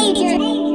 major. major.